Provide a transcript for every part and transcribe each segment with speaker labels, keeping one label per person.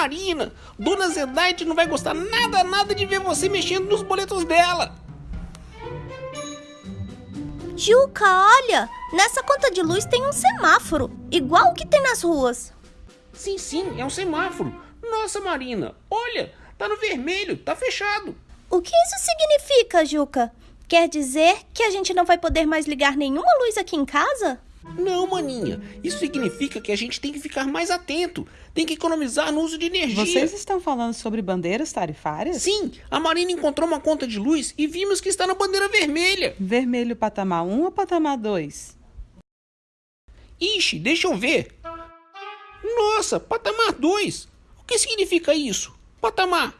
Speaker 1: Marina, Dona Zedaide não vai gostar nada, nada de ver você mexendo nos boletos dela.
Speaker 2: Juca, olha! Nessa conta de luz tem um semáforo, igual o que tem nas ruas.
Speaker 1: Sim, sim, é um semáforo. Nossa, Marina, olha, tá no vermelho, tá fechado.
Speaker 2: O que isso significa, Juca? Quer dizer que a gente não vai poder mais ligar nenhuma luz aqui em casa?
Speaker 1: Não, maninha. Isso significa que a gente tem que ficar mais atento. Tem que economizar no uso de energia.
Speaker 3: Vocês estão falando sobre bandeiras tarifárias?
Speaker 1: Sim, a Marina encontrou uma conta de luz e vimos que está na bandeira vermelha.
Speaker 3: Vermelho patamar 1 ou patamar 2?
Speaker 1: Ixi, deixa eu ver. Nossa, patamar 2. O que significa isso? Patamar.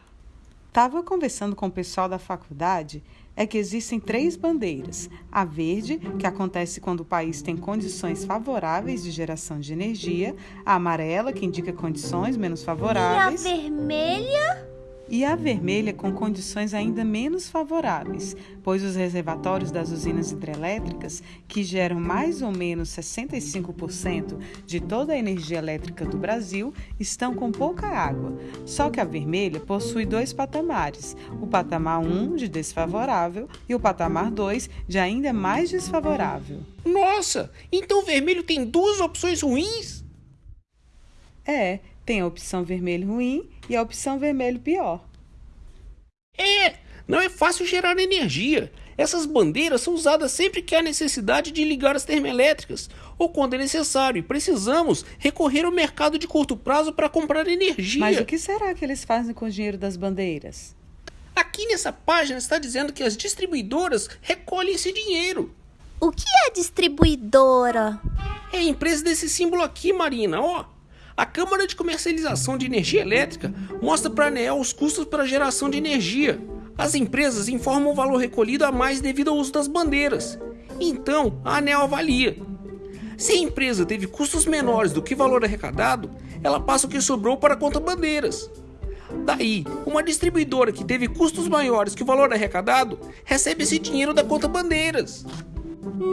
Speaker 3: Tava conversando com o pessoal da faculdade é que existem três bandeiras: a verde, que acontece quando o país tem condições favoráveis de geração de energia, a amarela, que indica condições menos favoráveis,
Speaker 2: e a vermelha?
Speaker 3: E a vermelha com condições ainda menos favoráveis, pois os reservatórios das usinas hidrelétricas, que geram mais ou menos 65% de toda a energia elétrica do Brasil, estão com pouca água. Só que a vermelha possui dois patamares: o patamar 1 de desfavorável e o patamar 2 de ainda mais desfavorável.
Speaker 1: Nossa, então o vermelho tem duas opções ruins?
Speaker 3: É, tem a opção vermelho ruim e a opção vermelho pior.
Speaker 1: É, não é fácil gerar energia. Essas bandeiras são usadas sempre que há necessidade de ligar as termoelétricas ou quando é necessário e precisamos recorrer ao mercado de curto prazo para comprar energia.
Speaker 3: Mas o que será que eles fazem com o dinheiro das bandeiras?
Speaker 1: Aqui nessa página está dizendo que as distribuidoras recolhem esse dinheiro.
Speaker 2: O que é distribuidora?
Speaker 1: É a empresa desse símbolo aqui, Marina, ó. A Câmara de Comercialização de Energia Elétrica mostra para a ANEEL os custos para a geração de energia. As empresas informam o valor recolhido a mais devido ao uso das bandeiras. Então, a ANEEL avalia. Se a empresa teve custos menores do que o valor arrecadado, ela passa o que sobrou para a conta bandeiras. Daí, uma distribuidora que teve custos maiores que o valor arrecadado recebe esse dinheiro da conta bandeiras.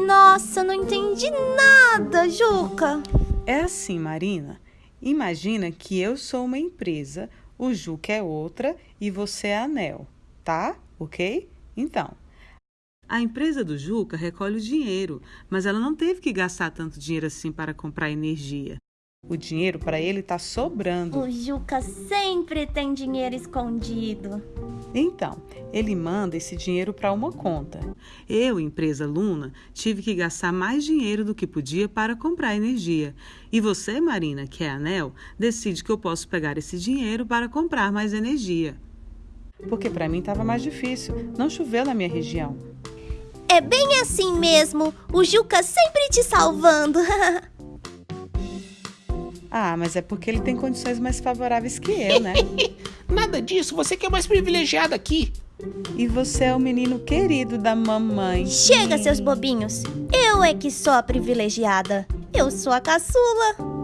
Speaker 2: Nossa, não entendi nada, Juca.
Speaker 3: É assim, Marina. Imagina que eu sou uma empresa, o Juca é outra e você é a Anel, tá? Ok? Então, a empresa do Juca recolhe o dinheiro, mas ela não teve que gastar tanto dinheiro assim para comprar energia. O dinheiro para ele está sobrando.
Speaker 2: O Juca sempre tem dinheiro escondido.
Speaker 3: Então, ele manda esse dinheiro para uma conta. Eu, empresa Luna, tive que gastar mais dinheiro do que podia para comprar energia. E você, Marina, que é anel, decide que eu posso pegar esse dinheiro para comprar mais energia. Porque para mim estava mais difícil. Não choveu na minha região.
Speaker 2: É bem assim mesmo. O Juca sempre te salvando.
Speaker 3: Ah, mas é porque ele tem condições mais favoráveis que eu, né?
Speaker 1: Nada disso, você que é mais privilegiada aqui.
Speaker 3: E você é o menino querido da mamãe.
Speaker 2: Chega, seus bobinhos. Eu é que sou a privilegiada. Eu sou a caçula.